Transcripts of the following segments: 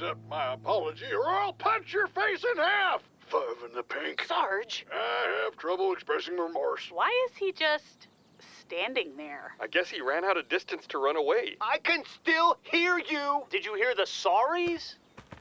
accept my apology or I'll punch your face in half. Five in the pink. Sarge, I have trouble expressing remorse. Why is he just standing there? I guess he ran out of distance to run away. I can still hear you. Did you hear the sorries?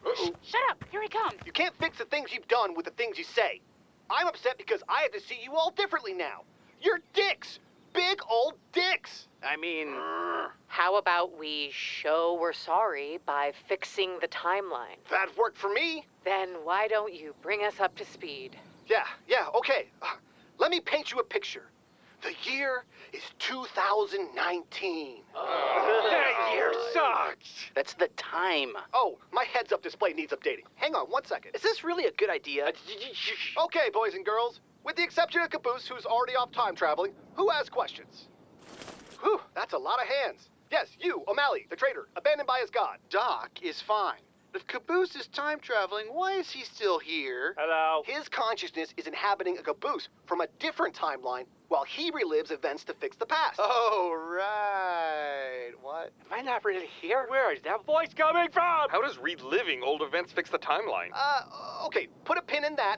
Uh-oh. Shut up, here he comes. You can't fix the things you've done with the things you say. I'm upset because I have to see you all differently now. You're dicks. Big old dicks. I mean, Uh, How about we show we're sorry by fixing the timeline? That worked for me. Then why don't you bring us up to speed? Yeah, yeah, okay. Uh, Let me paint you a picture. The year is 2019. that year sucks. That's the time. Oh, my heads up display needs updating. Hang on one second. Is this really a good idea? Okay, boys and girls. With the exception of Caboose, who's already off time traveling, who has questions? Whew, that's a lot of hands. Yes, you, O'Malley, the traitor, abandoned by his god. Doc is fine. If Caboose is time traveling, why is he still here? Hello. His consciousness is inhabiting a caboose from a different timeline while he relives events to fix the past. Oh, right. What? Am I not really here? Where is that voice coming from? How does reliving old events fix the timeline? Uh, okay, put a pin in that.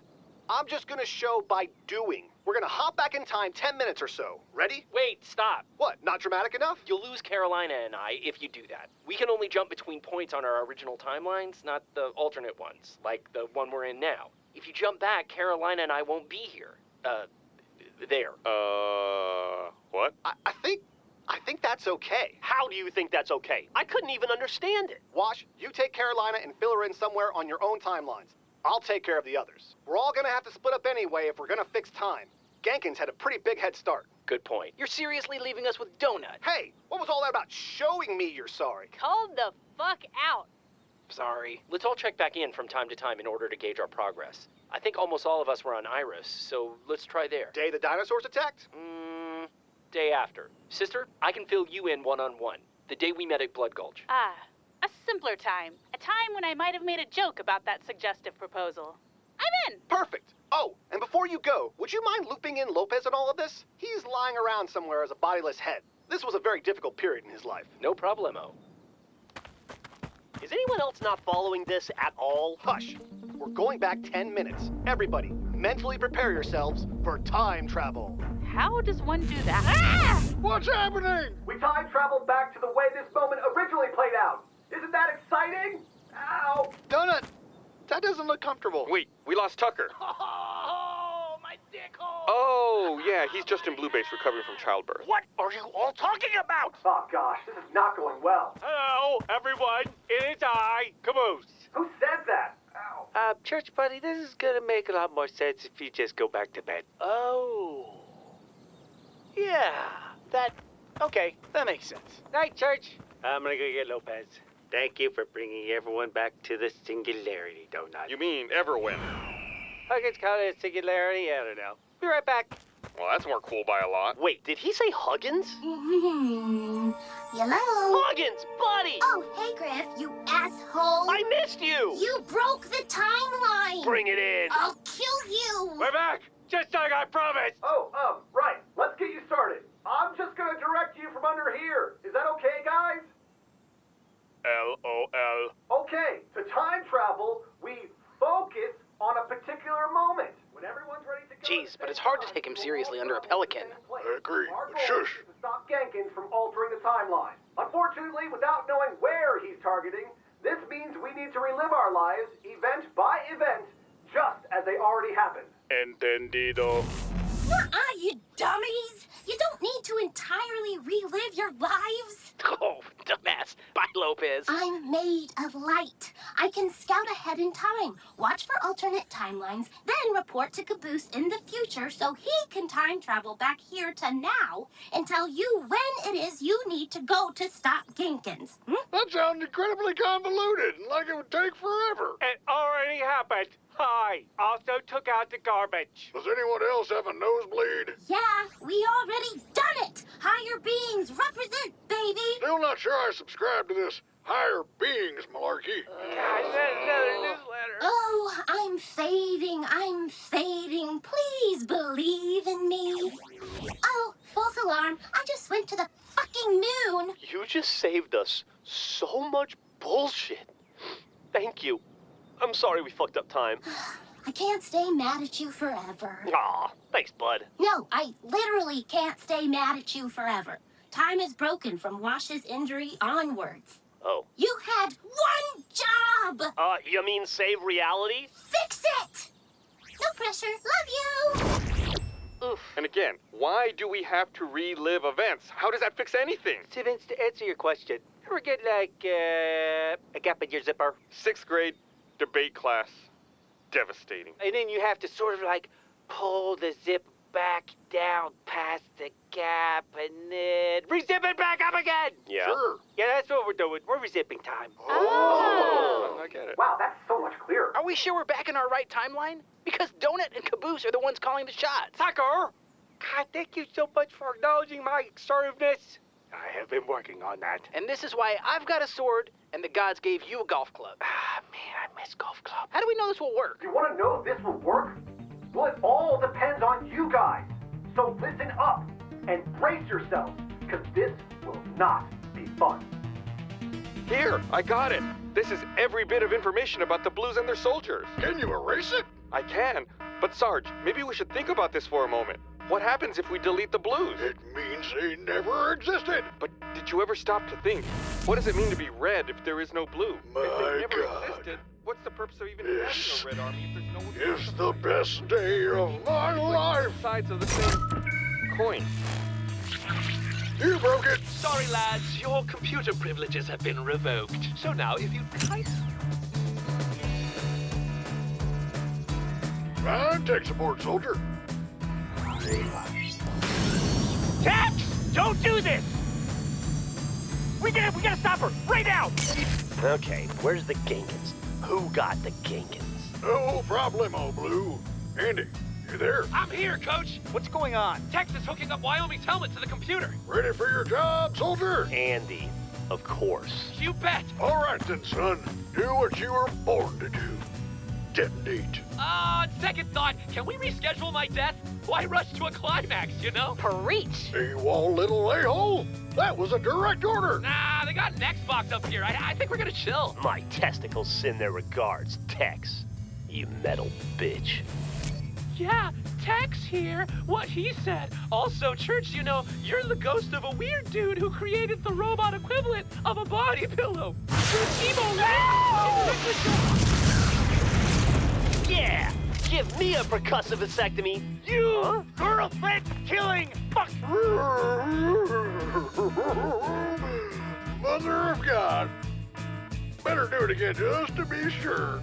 I'm just gonna show by doing. We're gonna hop back in time 10 minutes or so. Ready? Wait, stop. What, not dramatic enough? You'll lose Carolina and I if you do that. We can only jump between points on our original timelines, not the alternate ones, like the one we're in now. If you jump back, Carolina and I won't be here. Uh, there. Uh, what? I, I think, I think that's okay. How do you think that's okay? I couldn't even understand it. Wash, you take Carolina and fill her in somewhere on your own timelines. I'll take care of the others. We're all gonna have to split up anyway if we're gonna fix time. Genkins had a pretty big head start. Good point. You're seriously leaving us with Donut. Hey, what was all that about showing me you're sorry? Hold the fuck out. Sorry. Let's all check back in from time to time in order to gauge our progress. I think almost all of us were on Iris, so let's try there. Day the dinosaurs attacked? Mm, day after. Sister, I can fill you in one on one. The day we met at Blood Gulch. Ah, a simpler time. A time when I might have made a joke about that suggestive proposal. I'm in. Perfect. Oh, and before you go, would you mind looping in Lopez in all of this? He's lying around somewhere as a bodiless head. This was a very difficult period in his life. No problemo. Is anyone else not following this at all? Hush. We're going back 10 minutes. Everybody, mentally prepare yourselves for time travel. How does one do that? Ah! What's happening? We time traveled back to the way this moment originally played out. Isn't that exciting? Ow! Donut, that doesn't look comfortable. Wait, we lost Tucker. Oh, my dick hole! Oh, yeah, he's just in Blue Base recovering from childbirth. What are you all talking about? Oh gosh, this is not going well. Hello, everyone. It is I, Caboose. Who said that? Ow. Uh, Church Buddy, this is gonna make a lot more sense if you just go back to bed. Oh. Yeah, that. Okay, that makes sense. Night, Church. I'm gonna go get Lopez. Thank you for bringing everyone back to the singularity, Donut. You mean everyone? I guess count it a singularity. I don't know. Be right back. Well, that's more cool by a lot. Wait, did he say Huggins? Hello? Huggins, buddy! Oh, hey, Grif, you asshole. I missed you! You broke the timeline. Bring it in! I'll kill you. We're back, just like I promised. Oh, um, right. Let's get you started. I'm just gonna direct you from under here. Is that okay, guys? L-O-L. Okay, to time travel, we focus on a particular moment. When everyone's ready to. Jeez, but it's hard to take him seriously under a pelican. I agree, Our but goal shush. is to stop Genkins from altering the timeline. Unfortunately, without knowing where he's targeting, this means we need to relive our lives, event by event, just as they already happened. Entendido. Nuh-uh, you dummies. You don't need to entirely relive your lives. Oh, dumbass. Bye, Lopez. I'm made of light. I can scout ahead in time, watch for alternate timelines, then report to Caboose in the future so he can time travel back here to now and tell you when it is you need to go to stop Genkins. Hmm? That sounds incredibly convoluted and like it would take forever. It already happened. Hi. Also took out the garbage. Does anyone else have a nosebleed? Yeah, we already done it. Higher beings represent, baby. Still not sure I subscribe to this higher beings malarkey. God, just saved us so much bullshit. Thank you. I'm sorry we fucked up time. I can't stay mad at you forever. Aw, thanks, bud. No, I literally can't stay mad at you forever. Time is broken from Wash's injury onwards. Oh. You had one job! Uh, you mean save reality? Fix it! No pressure. Love you! And again, why do we have to relive events? How does that fix anything? So Vince, to answer your question, ever get like uh, a gap in your zipper? Sixth grade debate class. Devastating. And then you have to sort of like pull the zip back down past the gap and then re-zip it back up again. Yeah. Sure. Yeah, that's what we're doing. We're re-zipping time. Oh. I get it. Wow, that's so much clearer. Are we sure we're back in our right timeline? Because Donut and Caboose are the ones calling the shots. Tucker! God, thank you so much for acknowledging my assertiveness. I have been working on that. And this is why I've got a sword and the gods gave you a golf club. Ah, man, I miss golf club. How do we know this will work? You want to know if this will work? Well, it all depends on you guys. So listen up and brace yourselves, because this will not be fun. Here, I got it. This is every bit of information about the Blues and their soldiers. Can you erase it? I can, but Sarge, maybe we should think about this for a moment. What happens if we delete the Blues? It means they never existed. But did you ever stop to think? What does it mean to be red if there is no blue? My if they never God. existed, what's the purpose of even This having a red army if there's no one It's the best day of my life. sides of the same coin? You broke it. Sorry, lads, your computer privileges have been revoked. So now, if you kind Fine tech support, soldier. Tex! Don't do this! We gotta, we gotta stop her right now! Okay, where's the Ginkins? Who got the Ginkins? No problemo, Blue. Andy, you there? I'm here, Coach. What's going on? Tex is hooking up Wyoming's helmet to the computer. Ready for your job, soldier? Andy, of course. You bet. All right then, son. Do what you were born to do. Detonate. Uh, second thought, can we reschedule my death? Why rush to a climax, you know? Preach. AWOL little a-hole. That was a direct order. Nah, they got an Xbox up here. I, I think we're gonna chill. My testicles send their regards, Tex. You metal bitch. Yeah, Tex here. What he said. Also, Church, you know, you're the ghost of a weird dude who created the robot equivalent of a body pillow. You're emo Yeah! Give me a percussive vasectomy. You Huh? girlfriend killing fuck! Mother of God. Better do it again just to be sure.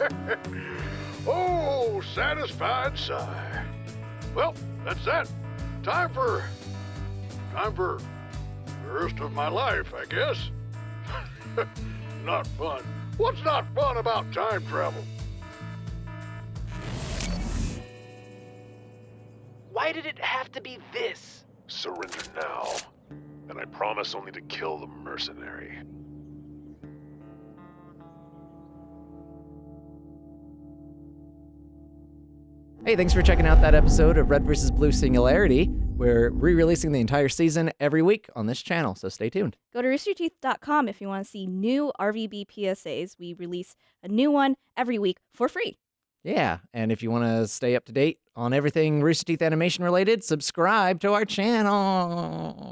oh, satisfied sigh. Well, that's that. Time for. Time for the rest of my life, I guess. not fun. What's not fun about time travel? Why did it have to be this? Surrender now, and I promise only to kill the mercenary. Hey, thanks for checking out that episode of Red vs. Blue Singularity. We're re releasing the entire season every week on this channel, so stay tuned. Go to roosterteeth.com if you want to see new RVB PSAs. We release a new one every week for free. Yeah, and if you want to stay up to date on everything Rooster Teeth animation related, subscribe to our channel.